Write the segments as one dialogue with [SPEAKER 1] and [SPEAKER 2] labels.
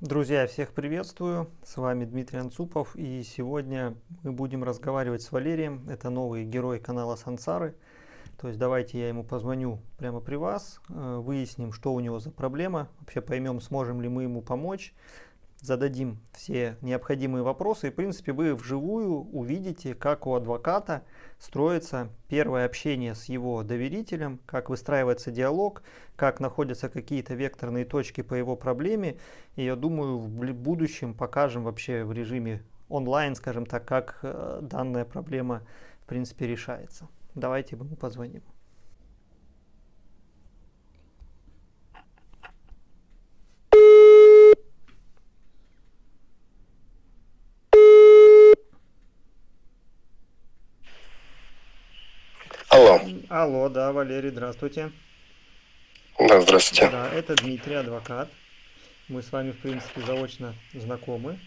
[SPEAKER 1] Друзья, всех приветствую. С вами Дмитрий Анцупов. И сегодня мы будем разговаривать с Валерием. Это новый герой канала Сансары. То есть давайте я ему позвоню прямо при вас, э, выясним, что у него за проблема, вообще поймем, сможем ли мы ему помочь, зададим все необходимые вопросы. И, в принципе, вы вживую увидите, как у адвоката строится первое общение с его доверителем, как выстраивается диалог, как находятся какие-то векторные точки по его проблеме. И я думаю, в будущем покажем вообще в режиме онлайн, скажем так, как э, данная проблема в принципе решается. Давайте ему позвоним.
[SPEAKER 2] Алло.
[SPEAKER 1] Да, Валерий, здравствуйте.
[SPEAKER 2] Да, здравствуйте.
[SPEAKER 1] Да, это Дмитрий, адвокат. Мы с вами, в принципе, заочно знакомы.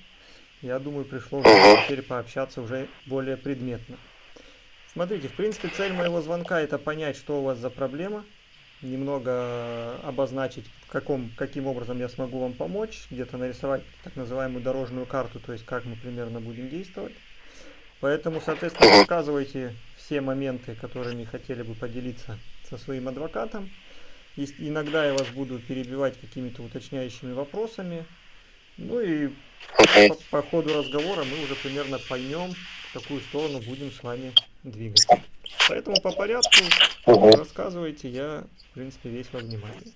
[SPEAKER 1] Я думаю, пришло угу. теперь пообщаться уже более предметно. Смотрите, в принципе, цель моего звонка это понять, что у вас за проблема, немного обозначить, каком, каким образом я смогу вам помочь, где-то нарисовать так называемую дорожную карту, то есть как мы примерно будем действовать. Поэтому, соответственно, рассказывайте все моменты, которыми хотели бы поделиться со своим адвокатом. И иногда я вас буду перебивать какими-то уточняющими вопросами. Ну и по, по ходу разговора мы уже примерно поймем, в какую сторону будем с вами двигаться. Поэтому по порядку рассказывайте, я, в принципе, весь во внимании.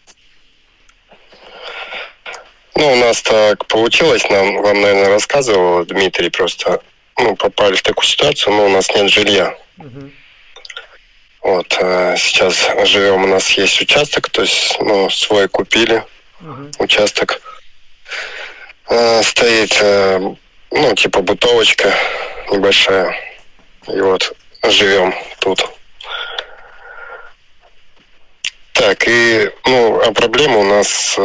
[SPEAKER 2] Ну, у нас так получилось, нам, вам, наверное, рассказывал Дмитрий, просто ну, попали в такую ситуацию, но у нас нет жилья. Угу. Вот, э, сейчас живем, у нас есть участок, то есть, ну, свой купили угу. участок. Э, стоит, э, ну, типа бытовочка небольшая. И вот живем тут. Так, и, ну, а проблема у нас...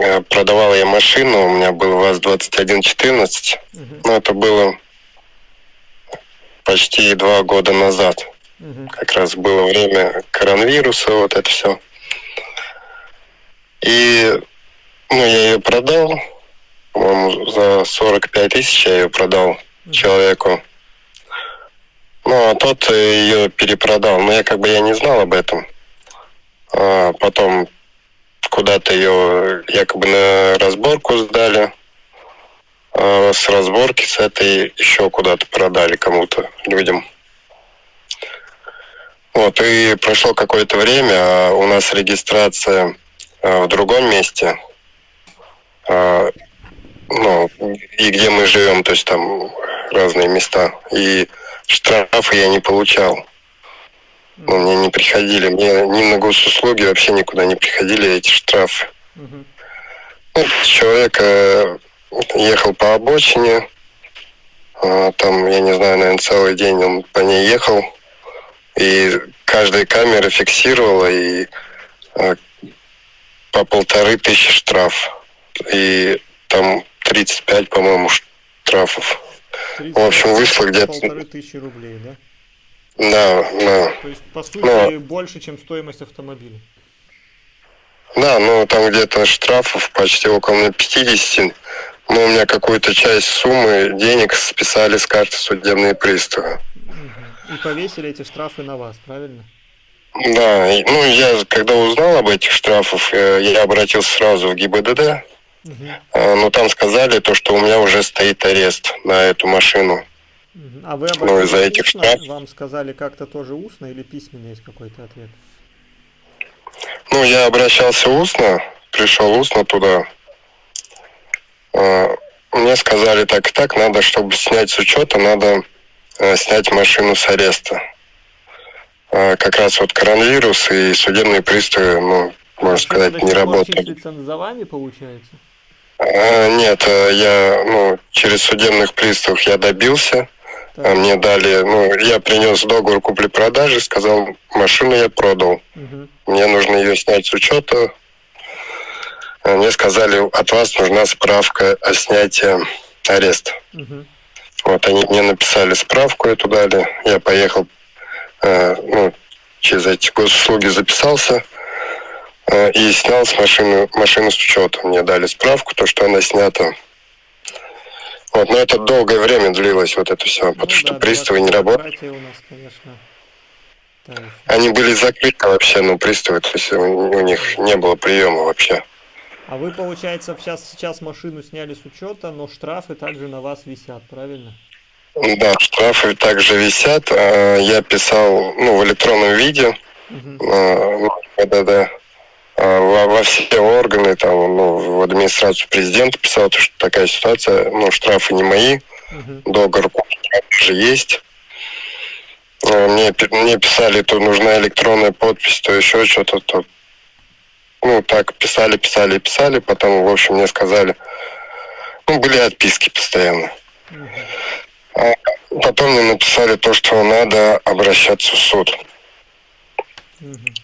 [SPEAKER 2] Э, продавал я машину, у меня был ВАЗ-2114. Угу. Ну, это было почти два года назад. Угу. Как раз было время коронавируса, вот это все. И ну, я ее продал, по-моему, за 45 тысяч я ее продал угу. человеку. Ну, а тот ее перепродал. Но я как бы я не знал об этом. А потом куда-то ее якобы на разборку сдали. А с разборки с этой еще куда-то продали кому-то, людям. Вот, и прошло какое-то время, а у нас регистрация а, в другом месте, а, ну, и где мы живем, то есть там разные места. И штрафы я не получал. Ну, мне не приходили, мне ни на госуслуги вообще никуда не приходили эти штрафы. Угу. Ну, человек э, ехал по обочине, э, там, я не знаю, наверное, целый день он по ней ехал, и каждая камера фиксировала, и э, по полторы тысячи штраф. И там 35, по-моему, штрафов.
[SPEAKER 1] 35, В общем, вышло где-то... Полторы тысячи рублей, да?
[SPEAKER 2] Да, да.
[SPEAKER 1] То есть, по сути, Но... больше, чем стоимость автомобиля.
[SPEAKER 2] Да, ну там где-то штрафов почти около 50. Но у меня какую-то часть суммы денег списали с карты судебные приставы.
[SPEAKER 1] И повесили эти штрафы на вас, правильно?
[SPEAKER 2] Да, ну я когда узнал об этих штрафах, э, я обратился сразу в ГИБДД, угу. но там сказали то, что у меня уже стоит арест на эту машину.
[SPEAKER 1] А вы ну, из-за этих штрафов. Вам сказали как-то тоже устно или письменно есть какой-то ответ?
[SPEAKER 2] Ну, я обращался устно, пришел устно туда. А, мне сказали так и так, надо, чтобы снять с учета, надо э, снять машину с ареста. А, как раз вот коронавирус и судебные приставы, ну, можно сказать, не работают.
[SPEAKER 1] за вами, получается?
[SPEAKER 2] А, нет, э, я, ну, через судебных приставов я добился. Так. Мне дали, ну, я принес договор купли-продажи, сказал, машину я продал. Угу. Мне нужно ее снять с учета. Мне сказали, от вас нужна справка о снятии ареста. Угу. Вот они мне написали справку эту дали. Я поехал, э, ну, через эти госуслуги записался. э, и снял с машины, машины с учета. Мне дали справку, то, что она снята. Вот, но это долгое время длилось, вот это все,
[SPEAKER 1] Ну
[SPEAKER 2] потому что
[SPEAKER 1] да,
[SPEAKER 2] приставы не работали.
[SPEAKER 1] нас, конечно.
[SPEAKER 2] Они были закрыты вообще, ну, приставы, то есть у, у них не было приема вообще.
[SPEAKER 1] А вы, получается, сейчас, сейчас машину сняли с учета, но штрафы также на вас висят, правильно?
[SPEAKER 2] Да, штрафы также висят. А, Я писал, ну, в электронном виде,
[SPEAKER 1] Мгм.
[SPEAKER 2] а, ну, ПДД, а, во, во все органы, там, ну, в администрацию президента писал, то, что такая ситуация, ну, штрафы не мои,
[SPEAKER 1] Мгм.
[SPEAKER 2] договор же есть. А, Мне, мне писали, то нужна электронная подпись, то еще что-то, то ну, так, писали, писали, писали, потом, в общем, мне сказали, ну, были отписки постоянно.
[SPEAKER 1] Мгм.
[SPEAKER 2] Потом мне написали то, что надо обращаться в суд.
[SPEAKER 1] Мгм.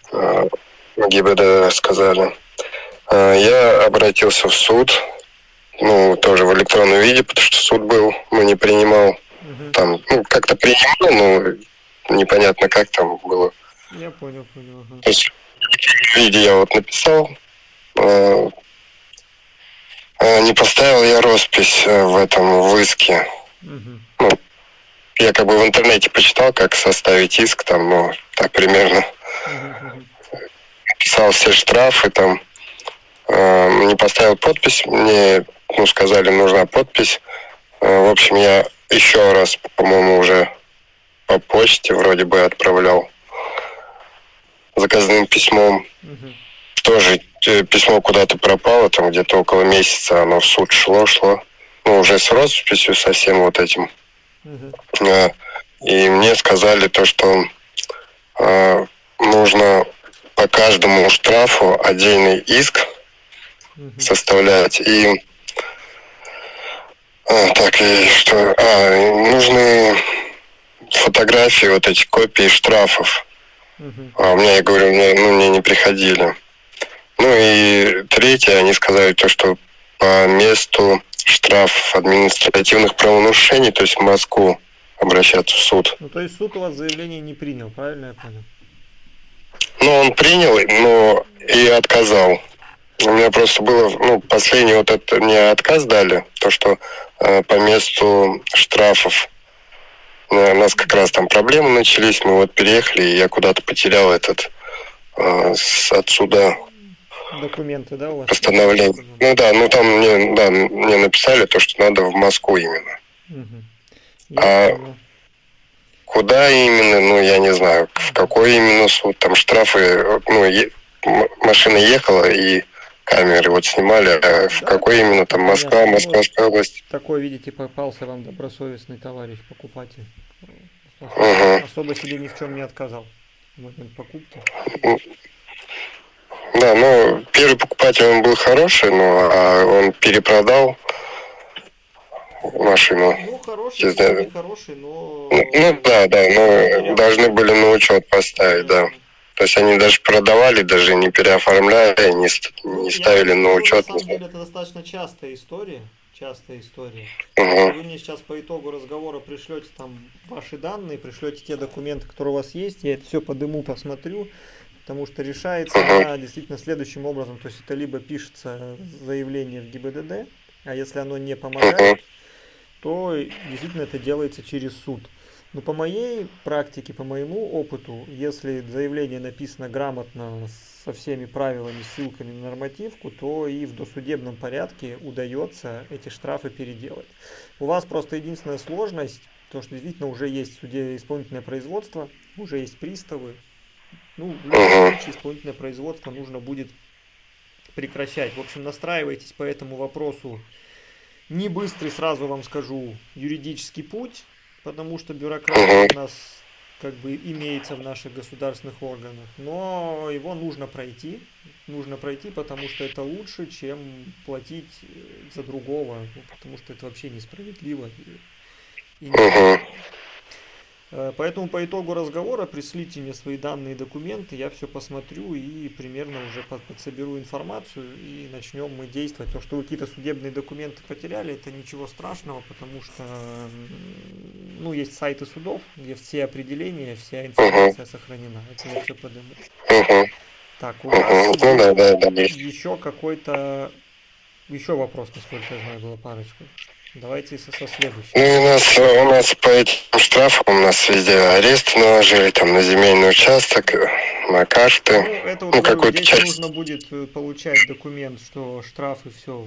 [SPEAKER 2] ГИБДД сказали. Э, Я обратился в суд, ну, тоже в электронном виде, потому что суд был, но не принимал.
[SPEAKER 1] Мгм.
[SPEAKER 2] Там, ну, как-то принимал, но непонятно, как там было.
[SPEAKER 1] Я понял, понял. ага.
[SPEAKER 2] То есть в электронном виде я вот написал, э, э, не поставил я роспись э, в этом в иске.
[SPEAKER 1] Мгм.
[SPEAKER 2] Я как бы в интернете почитал, как составить иск, там, ну, так примерно.
[SPEAKER 1] Мгм.
[SPEAKER 2] Писал все штрафы там, э, не поставил подпись, мне ну, сказали, нужна подпись. Э, в общем, я еще раз, по-моему, уже по почте вроде бы отправлял заказным письмом.
[SPEAKER 1] Мгм.
[SPEAKER 2] Тоже э, письмо куда-то пропало, там где-то около месяца оно в суд шло, шло. Ну, уже с росписью, со всем вот этим. Э, И мне сказали то, что э, нужно по каждому штрафу отдельный иск составлять. И а, так, и что? А, нужны фотографии, вот эти копии штрафов.
[SPEAKER 1] Мгм.
[SPEAKER 2] А у меня, я говорю, мне, ну, мне не приходили. Ну и третье, они сказали то, что по месту штраф административных правонарушений, то есть в Москву обращаться в суд.
[SPEAKER 1] Ну, то есть суд у вас заявление не принял, правильно я понял?
[SPEAKER 2] Ну, он принял, но и отказал. У меня просто было, ну, последний вот это мне отказ дали, то, что э, по месту штрафов э, у нас как раз там проблемы начались, мы вот переехали, и я куда-то потерял этот э, с, от суда
[SPEAKER 1] Документы, да, у вас?
[SPEAKER 2] постановление. Ну да, ну там мне, да, мне написали то, что надо в Москву именно.
[SPEAKER 1] Мгм.
[SPEAKER 2] А-
[SPEAKER 1] понял.
[SPEAKER 2] Куда именно, ну я не знаю, в какой именно суд, там штрафы, ну е- машина ехала и камеры вот снимали, а в
[SPEAKER 1] Да,
[SPEAKER 2] какой именно там Москва,
[SPEAKER 1] понятно. Ну,
[SPEAKER 2] Московская область.
[SPEAKER 1] Такой, видите, попался вам добросовестный товарищ, покупатель.
[SPEAKER 2] Мгм.
[SPEAKER 1] Особо себе ни в чем не отказал в момент покупки.
[SPEAKER 2] Да, ну первый покупатель он был хороший, но а он перепродал машину.
[SPEAKER 1] Ну, хороший,
[SPEAKER 2] знаю.
[SPEAKER 1] не хороший, но...
[SPEAKER 2] Ну, ну да, да, ну должны были на учет поставить, да. То есть они даже продавали, даже не переоформляя, не, не
[SPEAKER 1] я
[SPEAKER 2] ставили
[SPEAKER 1] вам
[SPEAKER 2] на учет.
[SPEAKER 1] На самом деле это достаточно частая история. Частая история.
[SPEAKER 2] Мгм.
[SPEAKER 1] Вы мне сейчас по итогу разговора пришлете там ваши данные, пришлете те документы, которые у вас есть, я это все подыму, посмотрю, потому что решается
[SPEAKER 2] Мгм.
[SPEAKER 1] она действительно следующим образом, то есть это либо пишется заявление в ГИБДД, а если оно не помогает, то действительно это делается через суд. Но по моей практике, по моему опыту, если заявление написано грамотно со всеми правилами, ссылками на нормативку, то и в досудебном порядке удается эти штрафы переделать. У вас просто единственная сложность, то что действительно уже есть в суде исполнительное производство, уже есть приставы. Ну, в любом случае исполнительное производство нужно будет прекращать. В общем, настраивайтесь по этому вопросу. Не быстрый, сразу вам скажу, юридический путь, потому что бюрократия у нас как бы имеется в наших государственных органах, но его нужно пройти, нужно пройти, потому что это лучше, чем платить э, за другого, ну, потому что это вообще несправедливо. и- и
[SPEAKER 2] Мгм.
[SPEAKER 1] Э, Поэтому по итогу разговора пришлите мне свои данные и документы, я все посмотрю и примерно уже под- подсоберу информацию и начнем мы действовать. То, что вы какие-то судебные документы потеряли, это ничего страшного, потому что ну, есть сайты судов, где все определения, вся информация сохранена. Это я все подниму.
[SPEAKER 2] Мгм.
[SPEAKER 1] Так, у вас
[SPEAKER 2] Угу. Ну да, да,
[SPEAKER 1] еще какой-то... Еще вопрос, насколько я знаю, было парочку. Давайте со, со следующим.
[SPEAKER 2] Ну, и у нас, у нас по этим штрафам у нас везде арест наложили, там, на земельный участок, э, на
[SPEAKER 1] Ну,
[SPEAKER 2] карты.
[SPEAKER 1] это вот
[SPEAKER 2] Ну, какую-то часть.
[SPEAKER 1] нужно будет э, получать документ, что штрафы, все,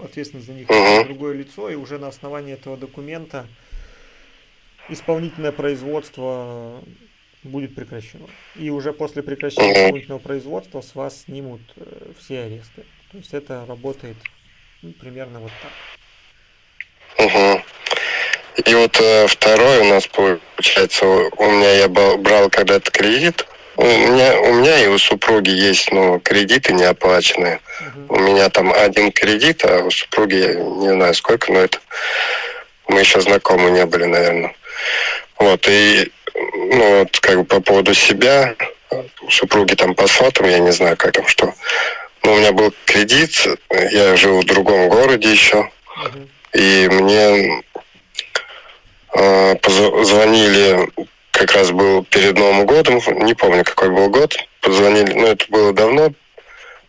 [SPEAKER 1] ответственность за них несет другое лицо, и уже на основании этого документа исполнительное производство будет прекращено. И уже после прекращения исполнительного производства с вас снимут э, все аресты. То есть это работает ну, примерно вот так.
[SPEAKER 2] Угу. И вот э, второй у нас получается, у меня я брал когда-то кредит. У меня, у меня и у супруги есть, ну, кредиты неоплаченные.
[SPEAKER 1] Мгм.
[SPEAKER 2] У меня там один кредит, а у супруги я не знаю сколько, но это мы еще знакомы не были, наверное. Вот, и ну вот как бы по поводу себя, у супруги там по сотам, я не знаю, как там что. Но у меня был кредит, я жил в другом городе еще,
[SPEAKER 1] Мгм.
[SPEAKER 2] И мне э, позвонили, как раз был перед Новым годом, не помню, какой был год, позвонили, ну, это было давно,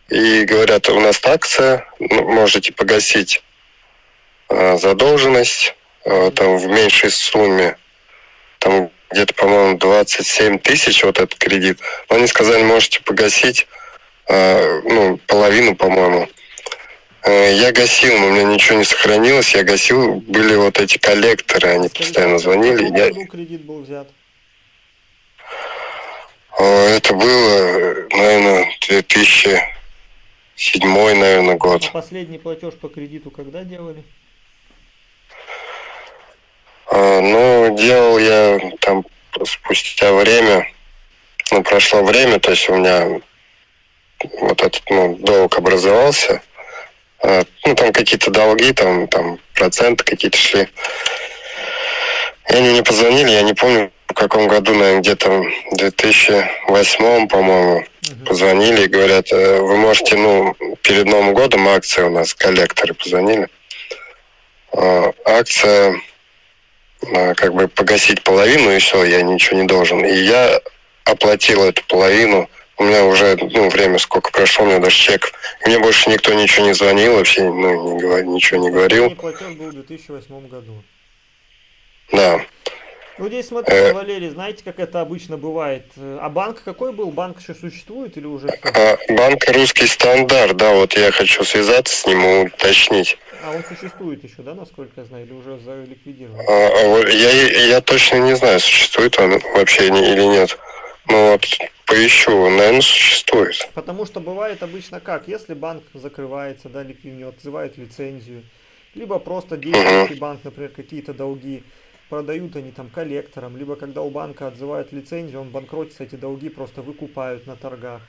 [SPEAKER 2] и говорят, у нас акция, ну, можете погасить э, задолженность э, там в меньшей сумме, там где-то, по-моему, 27 тысяч вот этот кредит. Но они сказали, можете погасить, э, ну, половину, по-моему. Э, Я гасил, но у меня ничего не сохранилось. Я гасил, были вот эти коллекторы, они постоянно звонили. Я,
[SPEAKER 1] кредит был взят?
[SPEAKER 2] Э, это было, наверное, 2007, наверное, год.
[SPEAKER 1] А последний платеж по кредиту когда делали?
[SPEAKER 2] А, Ну, делал я там спустя время, ну, прошло время, то есть у меня вот этот, ну, долг образовался. А, Ну, там какие-то долги, там, там проценты какие-то шли. И они мне позвонили, я не помню, в каком году, наверное, где-то в 2008, по-моему,
[SPEAKER 1] Мгм.
[SPEAKER 2] позвонили и говорят, «Э, вы можете, ну, перед Новым годом акция у нас, коллекторы позвонили. А, Акция как бы погасить половину, и все, я ничего не должен. И я оплатил эту половину. У меня уже, ну, время сколько прошло, у меня даже чек. Мне больше никто ничего не звонил, вообще, ну, не говор- ничего не говорил.
[SPEAKER 1] Платеж был в 2008 году.
[SPEAKER 2] Да.
[SPEAKER 1] Ну здесь смотрите,
[SPEAKER 2] Э.
[SPEAKER 1] Валерий, знаете, как это обычно бывает. Э, А банк какой был? Банк еще существует или уже?
[SPEAKER 2] А, банк «Русский стандарт», да, вот я хочу связаться с ним и уточнить.
[SPEAKER 1] А он существует еще, да, насколько я знаю, или уже заликвидирован?
[SPEAKER 2] А, а я, я точно не знаю, существует он вообще или нет. Ну вот, поищу, наверное, существует.
[SPEAKER 1] Потому что бывает обычно как, если банк закрывается, да, ликвидирует, отзывает лицензию, либо просто действующий банк, например, какие-то долги, продают они там коллекторам, либо когда у банка отзывают лицензию, он банкротится, эти долги просто выкупают на торгах.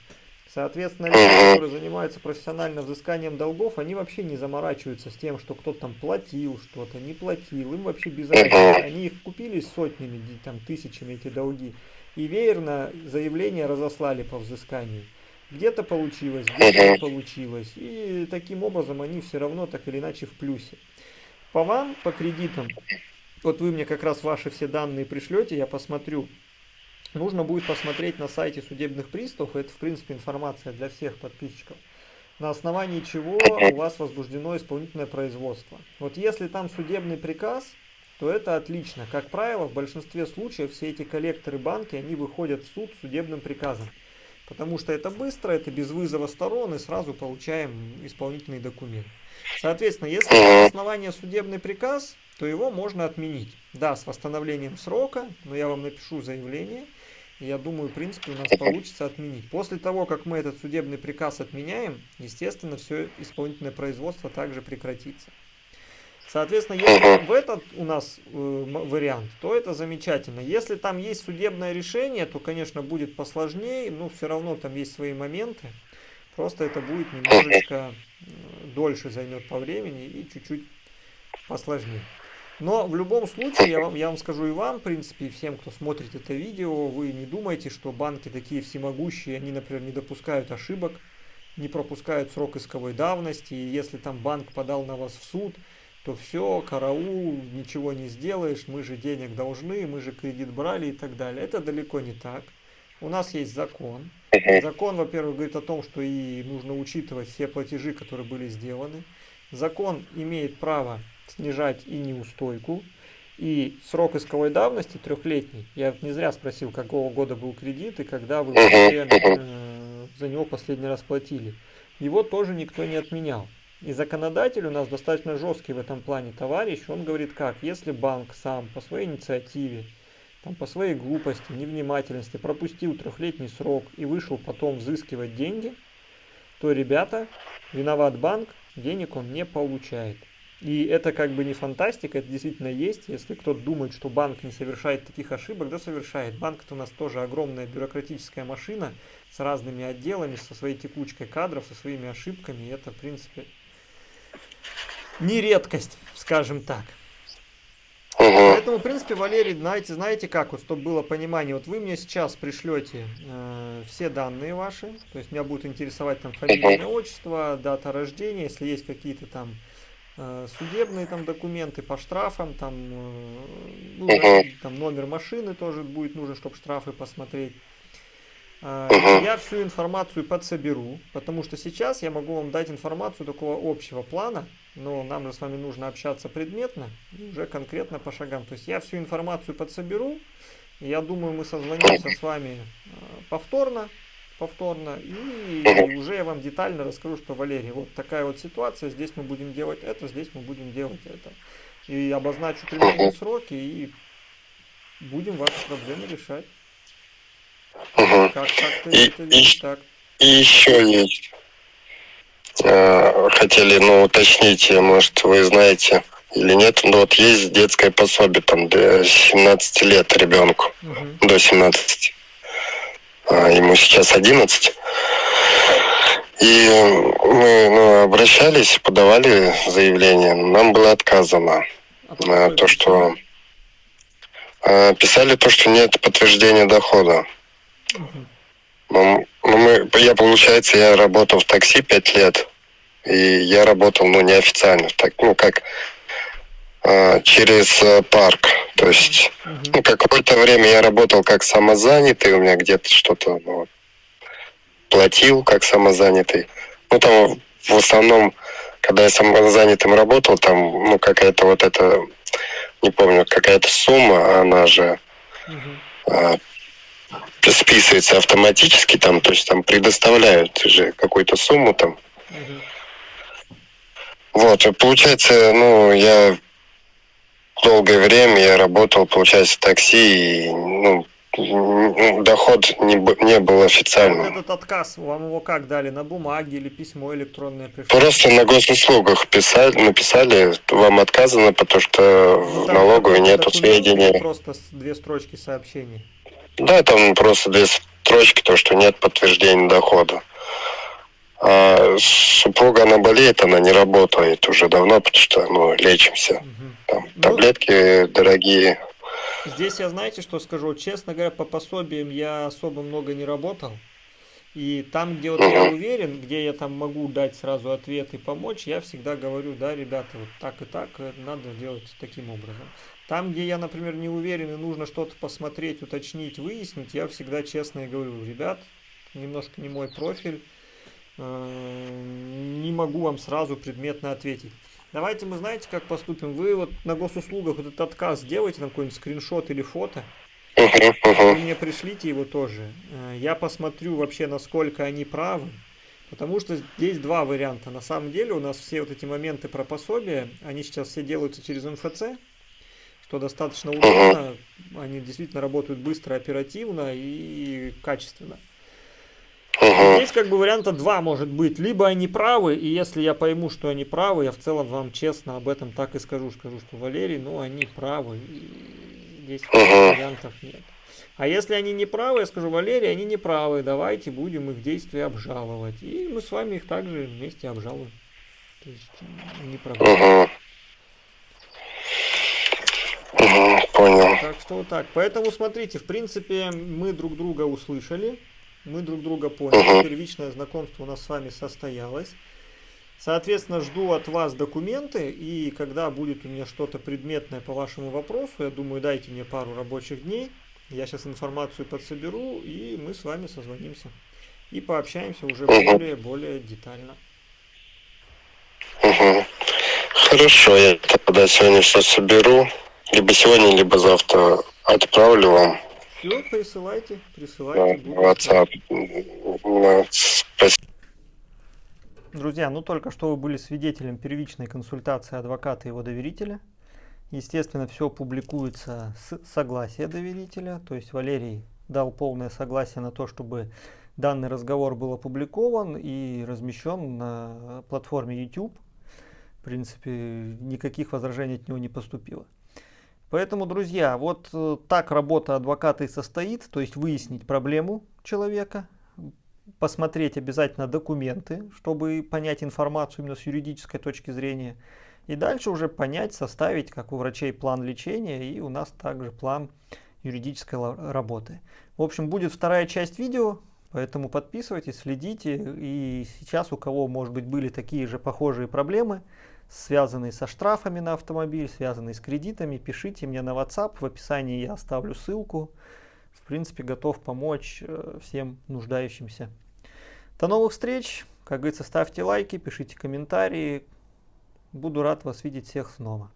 [SPEAKER 1] Соответственно, люди, которые занимаются профессионально взысканием долгов, они вообще не заморачиваются с тем, что кто-то там платил что-то, не платил, им вообще без разницы. Они их купили сотнями, там, тысячами эти долги, и веерно заявления разослали по взысканию. Где-то получилось, где-то не получилось. И таким образом они все равно так или иначе в плюсе. По вам, по кредитам, вот вы мне как раз ваши все данные пришлете, я посмотрю. Нужно будет посмотреть на сайте судебных приставов, это в принципе информация для всех подписчиков, на основании чего у вас возбуждено исполнительное производство. Вот если там судебный приказ, то это отлично. Как правило, в большинстве случаев все эти коллекторы банки, они выходят в суд судебным приказом. Потому что это быстро, это без вызова сторон, и сразу получаем исполнительный документ. Соответственно, если на основании судебный приказ, то его можно отменить. Да, с восстановлением срока, но я вам напишу заявление, я думаю, в принципе, у нас получится отменить. После того, как мы этот судебный приказ отменяем, естественно, все исполнительное производство также прекратится. Соответственно, если в этот у нас э, вариант, то это замечательно. Если там есть судебное решение, то, конечно, будет посложнее, но все равно там есть свои моменты. Просто это будет немножечко э, дольше займет по времени и чуть-чуть посложнее. Но в любом случае, я вам, я вам скажу и вам, в принципе, и всем, кто смотрит это видео, вы не думайте, что банки такие всемогущие, они, например, не допускают ошибок, не пропускают срок исковой давности, и если там банк подал на вас в суд, то все, караул, ничего не сделаешь, мы же денег должны, мы же кредит брали и так далее. Это далеко не так. У нас есть закон. Закон, во-первых, говорит о том, что и нужно учитывать все платежи, которые были сделаны. Закон имеет право снижать и неустойку, и срок исковой давности трехлетний. Я не зря спросил, какого года был кредит и когда вы вообще, э, за него последний раз платили. Его тоже никто не отменял. И законодатель у нас достаточно жесткий в этом плане товарищ. Он говорит как, если банк сам по своей инициативе, там, по своей глупости, невнимательности пропустил трехлетний срок и вышел потом взыскивать деньги, то, ребята, виноват банк, денег он не получает. И это как бы не фантастика, это действительно есть. Если кто-то думает, что банк не совершает таких ошибок, да совершает. Банк это у нас тоже огромная бюрократическая машина с разными отделами, со своей текучкой кадров, со своими ошибками. И это, в принципе, не редкость, скажем так. Поэтому, в принципе, Валерий, знаете, знаете как, вот, чтобы было понимание, вот вы мне сейчас пришлете э, все данные ваши, то есть меня будет интересовать там фамилия, отчество, дата рождения, если есть какие-то там судебные там документы по штрафам, там, э, ну, там номер машины тоже будет нужен, чтобы штрафы посмотреть. Э, я всю информацию подсоберу, потому что сейчас я могу вам дать информацию такого общего плана, но нам же с вами нужно общаться предметно, уже конкретно по шагам. То есть я всю информацию подсоберу, я думаю, мы созвонимся с вами повторно, повторно. И уже я вам детально расскажу, что, Валерий, вот такая вот ситуация, здесь мы будем делать это, здесь мы будем делать это. И обозначу примерные сроки, и будем ваши проблемы решать.
[SPEAKER 2] Угу. Как, как ты и, это видишь, и, так? И еще есть. Хотели, ну, уточнить, может, вы знаете или нет, но вот есть детское пособие там до 17 лет ребенку, угу. до 17. А, ему сейчас 11. И мы ну, обращались, подавали заявление, нам было отказано. А то, что а, писали то, что нет подтверждения дохода. Ну, мы, я, получается, я работал в такси пять лет, и я работал, ну, неофициально, так, ну, как а, через э, парк. То есть ну, какое-то время я работал как самозанятый, у меня где-то что-то ну, платил как самозанятый. Ну там в основном, когда я самозанятым работал, там ну какая-то вот эта, не помню, какая-то сумма, она же а, списывается автоматически, там, то есть там предоставляют же какую-то сумму там. Вот, получается, ну, я долгое время я работал, получается, в такси, и ну, доход не, не был официальным.
[SPEAKER 1] Вот этот отказ, вам его как дали, на бумаге или письмо электронное пришло?
[SPEAKER 2] Просто на госуслугах писали, написали, вам отказано, потому что ну, в налоговой нету сведений.
[SPEAKER 1] Просто две строчки сообщений.
[SPEAKER 2] Да, там просто две строчки, то, что нет подтверждения дохода. А супруга, она болеет, она не работает уже давно, потому что, ну, лечимся. Угу. Там, ну, таблетки дорогие.
[SPEAKER 1] Здесь я, знаете, что скажу? Честно говоря, по пособиям я особо много не работал. И там, где вот я уверен, где я там могу дать сразу ответ и помочь, я всегда говорю, да, ребята, вот так и так э, надо делать таким образом. Там, где я, например, не уверен и нужно что-то посмотреть, уточнить, выяснить, я всегда честно и говорю, ребят, немножко не мой профиль, не могу вам сразу предметно ответить. Давайте мы знаете, как поступим. Вы вот на госуслугах вот этот отказ сделайте, на какой-нибудь скриншот или фото. Вы мне пришлите его тоже. Э, я посмотрю вообще, насколько они правы. Потому что здесь два варианта. На самом деле у нас все вот эти моменты про пособие, они сейчас все делаются через МФЦ, что достаточно удобно. Они действительно работают быстро, оперативно и качественно. Угу. Здесь как бы варианта два может быть. Либо они правы, и если я пойму, что они правы, я в целом вам честно об этом так и скажу. Скажу, что Валерий, ну они правы. И здесь угу. вариантов нет. А если они не правы, я скажу, Валерий, они не правы, давайте будем их действия обжаловать. И мы с вами их также вместе обжалуем. То есть не проблема. Угу. Угу, понял. Так что вот так. Поэтому смотрите, в принципе, мы друг друга услышали мы друг друга поняли, первичное знакомство у нас с вами состоялось. Соответственно, жду от вас документы, и когда будет у меня что-то предметное по вашему вопросу, я думаю, дайте мне пару рабочих дней, я сейчас информацию подсоберу, и мы с вами созвонимся. и пообщаемся уже более-более детально.
[SPEAKER 2] Угу. Хорошо, я тогда сегодня все соберу. Либо сегодня, либо завтра отправлю вам.
[SPEAKER 1] Все, присылайте, присылайте.
[SPEAKER 2] WhatsApp.
[SPEAKER 1] Друзья, ну только что вы были свидетелем первичной консультации адвоката и его доверителя. Естественно, все публикуется с согласия доверителя, то есть Валерий дал полное согласие на то, чтобы данный разговор был опубликован и размещен на платформе YouTube. В принципе, никаких возражений от него не поступило. Поэтому, друзья, вот э, так работа адвоката и состоит, то есть выяснить проблему человека, посмотреть обязательно документы, чтобы понять информацию именно с юридической точки зрения, и дальше уже понять, составить, как у врачей, план лечения, и у нас также план юридической работы. В общем, будет вторая часть видео, поэтому подписывайтесь, следите. И сейчас у кого, может быть, были такие же похожие проблемы, связанные со штрафами на автомобиль, связанные с кредитами, пишите мне на WhatsApp, в описании я оставлю ссылку. В принципе, готов помочь э, всем нуждающимся. До новых встреч! Как говорится, ставьте лайки, пишите комментарии. Буду рад вас видеть всех снова.